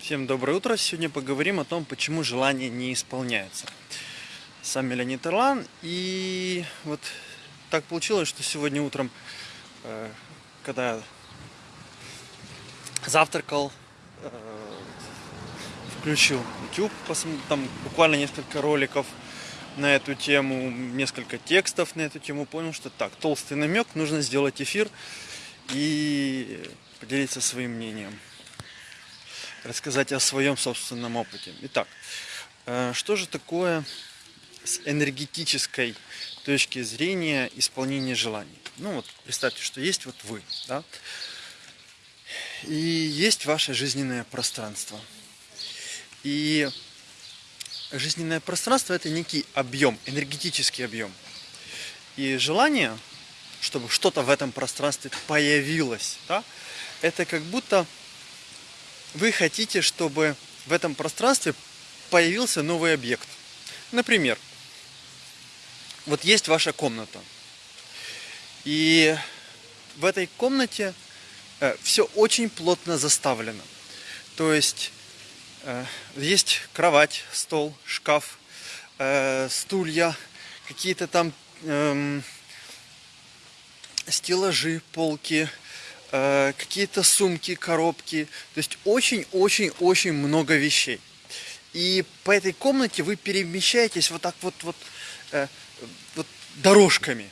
Всем доброе утро. Сегодня поговорим о том, почему желание не исполняется. Сам Леонид Ирлан. И вот так получилось, что сегодня утром, э, когда завтракал, э, включил YouTube, там буквально несколько роликов на эту тему, несколько текстов на эту тему, понял, что так, толстый намек, нужно сделать эфир и поделиться своим мнением рассказать о своем собственном опыте. Итак, э, что же такое с энергетической точки зрения исполнение желаний? Ну вот представьте, что есть вот вы, да, и есть ваше жизненное пространство. И жизненное пространство это некий объем, энергетический объем. И желание, чтобы что-то в этом пространстве появилось, да, это как будто вы хотите, чтобы в этом пространстве появился новый объект. Например, вот есть ваша комната. И в этой комнате э, все очень плотно заставлено. То есть э, есть кровать, стол, шкаф, э, стулья, какие-то там эм, стеллажи, полки, Э, какие-то сумки, коробки. То есть очень-очень-очень много вещей. И по этой комнате вы перемещаетесь вот так вот, вот, э, вот дорожками.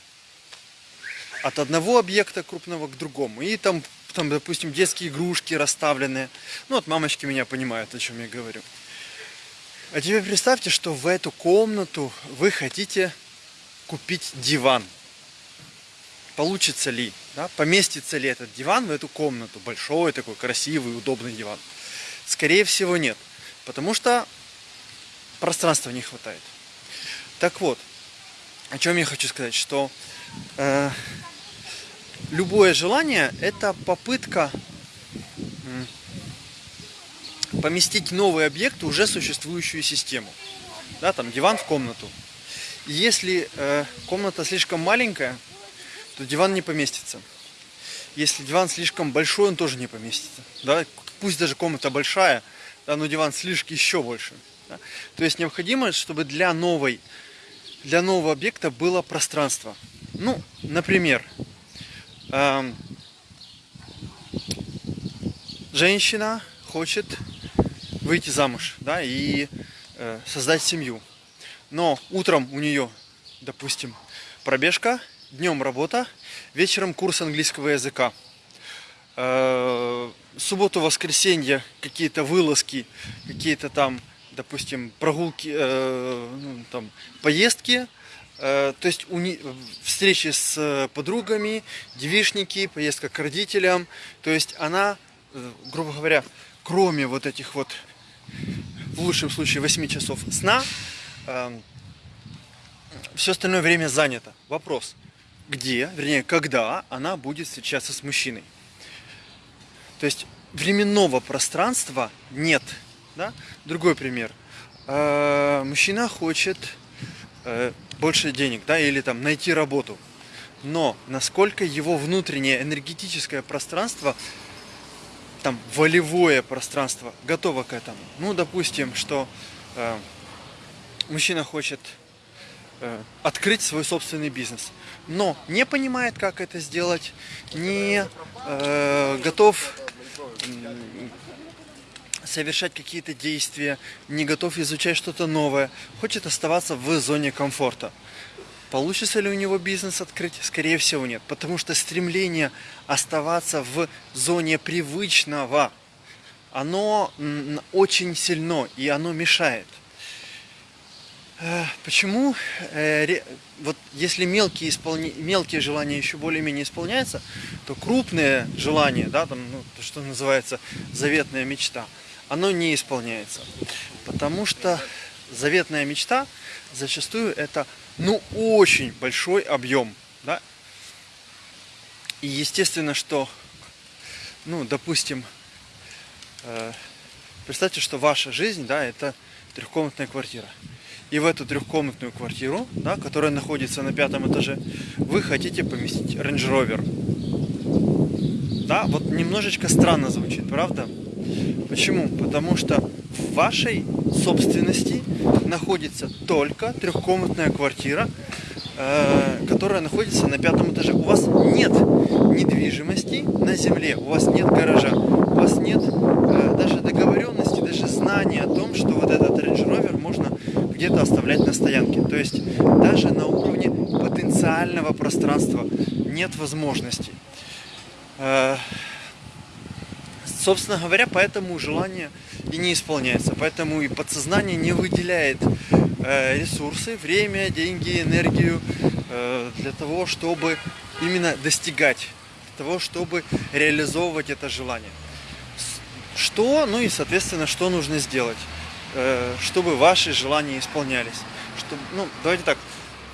От одного объекта крупного к другому. И там, там, допустим, детские игрушки расставленные. Ну вот мамочки меня понимают, о чем я говорю. А теперь представьте, что в эту комнату вы хотите купить диван получится ли, да, поместится ли этот диван в эту комнату, большой такой красивый, удобный диван. Скорее всего нет, потому что пространства не хватает. Так вот, о чем я хочу сказать, что э, любое желание это попытка поместить новый объект в уже существующую систему. Да, там диван в комнату. Если э, комната слишком маленькая, то диван не поместится. Если диван слишком большой, он тоже не поместится. Да? Пусть даже комната большая, да, но диван слишком еще больше. Да? То есть необходимо, чтобы для, новой, для нового объекта было пространство. Ну, например, эм, женщина хочет выйти замуж да, и э, создать семью. Но утром у нее, допустим, пробежка, днем работа, вечером курс английского языка. Э, субботу, воскресенье какие-то вылазки, какие-то там, допустим, прогулки, э, ну, там, поездки. Э, то есть встречи с подругами, девишники, поездка к родителям. То есть она, грубо говоря, кроме вот этих вот, в лучшем случае, 8 часов сна, все остальное время занято. Вопрос – где, вернее, когда она будет встречаться с мужчиной. То есть временного пространства нет. Да? Другой пример. Э, мужчина хочет э, больше денег, да, или там найти работу. Но насколько его внутреннее энергетическое пространство, там волевое пространство готово к этому. Ну, допустим, что э, мужчина хочет открыть свой собственный бизнес. Но не понимает, как это сделать, не э, готов э, совершать какие-то действия, не готов изучать что-то новое, хочет оставаться в зоне комфорта. Получится ли у него бизнес открыть? Скорее всего нет, потому что стремление оставаться в зоне привычного, оно очень сильно и оно мешает. Э, почему? Э, вот если мелкие, исполни... мелкие желания еще более-менее исполняются, то крупные желания, да, там, ну, то, что называется заветная мечта, оно не исполняется. Потому что заветная мечта зачастую это ну очень большой объем. Да? И естественно, что, ну, допустим, э, представьте, что ваша жизнь, да, это трехкомнатная квартира и в эту трехкомнатную квартиру, да, которая находится на пятом этаже, вы хотите поместить Range Rover. Да, вот немножечко странно звучит, правда? Почему? Потому что в вашей собственности находится только трехкомнатная квартира, э, которая находится на пятом этаже. У вас нет недвижимости на земле, у вас нет гаража, у вас нет э, даже договоренности, даже знания о том, что вот этот Range Rover где-то оставлять на стоянке. То есть даже на уровне потенциального пространства нет возможности. Э, собственно говоря, поэтому желание и не исполняется. Поэтому и подсознание не выделяет э, ресурсы, время, деньги, энергию э, для того, чтобы именно достигать, для того, чтобы реализовывать это желание. Что, ну и, соответственно, что нужно сделать? Э, чтобы ваши желания исполнялись. Чтобы, ну, давайте так,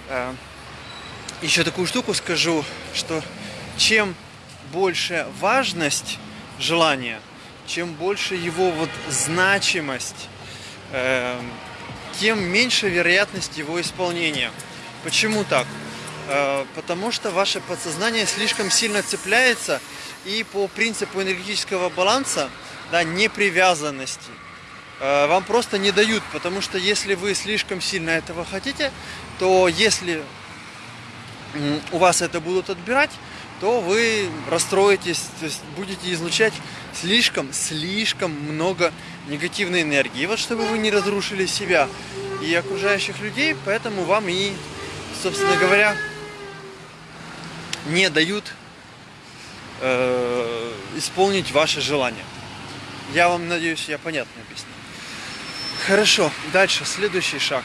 э, еще такую штуку скажу, что чем больше важность желания, чем больше его вот значимость, э, тем меньше вероятность его исполнения. Почему так? Потому что ваше подсознание слишком сильно цепляется и по принципу энергетического баланса, да, непривязанности – вам просто не дают, потому что если вы слишком сильно этого хотите, то если у вас это будут отбирать, то вы расстроитесь, то есть будете излучать слишком, слишком много негативной энергии. вот чтобы вы не разрушили себя и окружающих людей, поэтому вам и, собственно говоря, не дают э, исполнить ваши желания. Я вам надеюсь, я понятно объяснил. Хорошо, дальше, следующий шаг.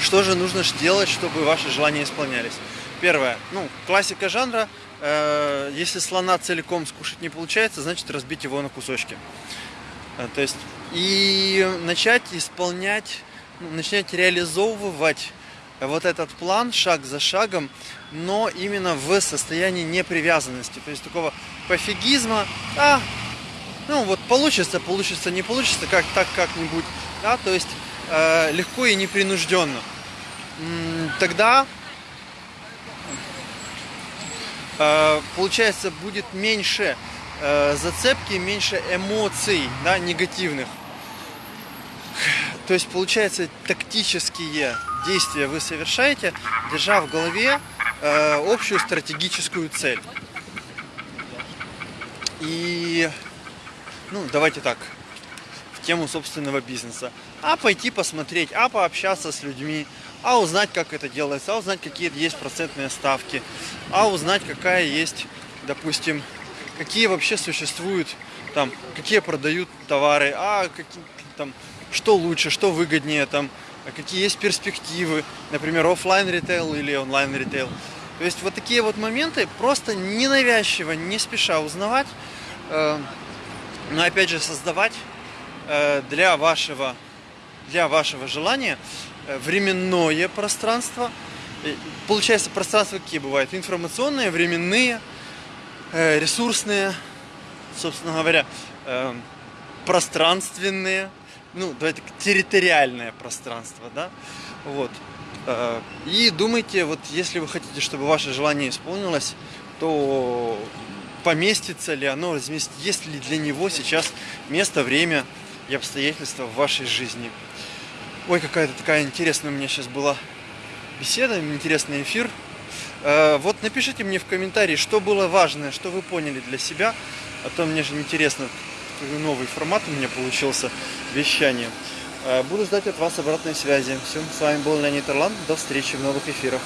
Что же нужно делать, чтобы ваши желания исполнялись? Первое, ну, классика жанра, э, если слона целиком скушать не получается, значит разбить его на кусочки. Э, то есть, и начать исполнять, ну, начать реализовывать вот этот план шаг за шагом, но именно в состоянии непривязанности, то есть такого пофигизма, а, ну вот получится, получится, не получится, как так как-нибудь, да, то есть э, легко и непринужденно. Тогда э, получается будет меньше э, зацепки, меньше эмоций, да, негативных. То есть получается тактические действия вы совершаете, держа в голове э, общую стратегическую цель. И ну, давайте так, в тему собственного бизнеса. А пойти посмотреть, а пообщаться с людьми, а узнать, как это делается, а узнать, какие есть процентные ставки, а узнать, какая есть, допустим, какие вообще существуют, там, какие продают товары, а какие, там, что лучше, что выгоднее, там, какие есть перспективы, например, офлайн ритейл или онлайн ритейл. То есть вот такие вот моменты просто ненавязчиво, не спеша узнавать, э, но опять же создавать э, для вашего, для вашего желания э, временное пространство. Получается, пространства какие бывают? Информационные, временные, э, ресурсные, собственно говоря, пространственные, ну, давайте территориальное пространство, да, вот. И думайте, вот если вы хотите, чтобы ваше желание исполнилось, то поместится ли оно, есть ли для него сейчас место, время и обстоятельства в вашей жизни. Ой, какая-то такая интересная у меня сейчас была беседа, интересный эфир. Э, вот напишите мне в комментарии, что было важное, что вы поняли для себя. А то мне же интересно, новый формат у меня получился вещания. Э, буду ждать от вас обратной связи. Все, с вами был Леонид Ирланд. До встречи в новых эфирах.